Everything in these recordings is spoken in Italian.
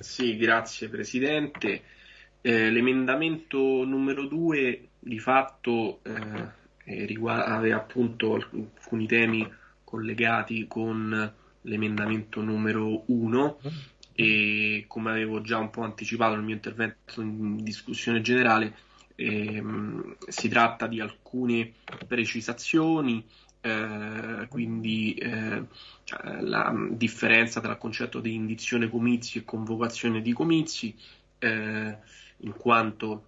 Sì, grazie Presidente. Eh, l'emendamento numero 2 di fatto eh, riguarda, aveva appunto alcuni temi collegati con l'emendamento numero 1 e come avevo già un po' anticipato nel mio intervento in discussione generale ehm, si tratta di alcune precisazioni eh, quindi eh, la differenza tra il concetto di indizione comizi e convocazione di comizi eh, in quanto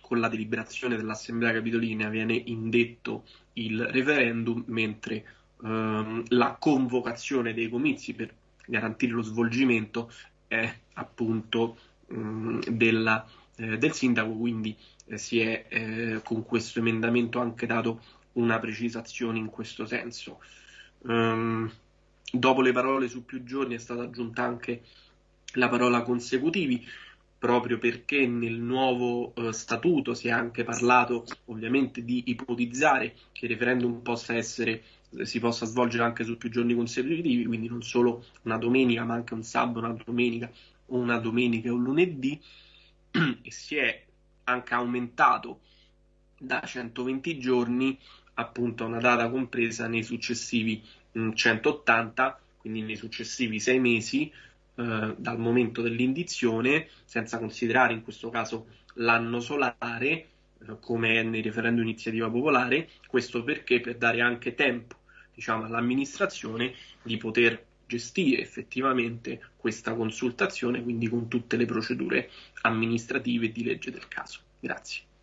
con la deliberazione dell'Assemblea Capitolina viene indetto il referendum, mentre ehm, la convocazione dei comizi per garantire lo svolgimento è appunto mh, mm, della, eh, del sindaco, quindi eh, si è eh, con questo emendamento anche dato una precisazione in questo senso. Um, dopo le parole su più giorni è stata aggiunta anche la parola consecutivi, proprio perché nel nuovo uh, statuto si è anche parlato ovviamente di ipotizzare che il referendum possa essere si possa svolgere anche su più giorni consecutivi, quindi non solo una domenica, ma anche un sabato, una domenica, una domenica e un lunedì, e si è anche aumentato da 120 giorni appunto una data compresa nei successivi mh, 180, quindi nei successivi sei mesi eh, dal momento dell'indizione, senza considerare in questo caso l'anno solare, eh, come è nei referendum iniziativa popolare, questo perché per dare anche tempo diciamo, all'amministrazione di poter gestire effettivamente questa consultazione, quindi con tutte le procedure amministrative e di legge del caso. Grazie.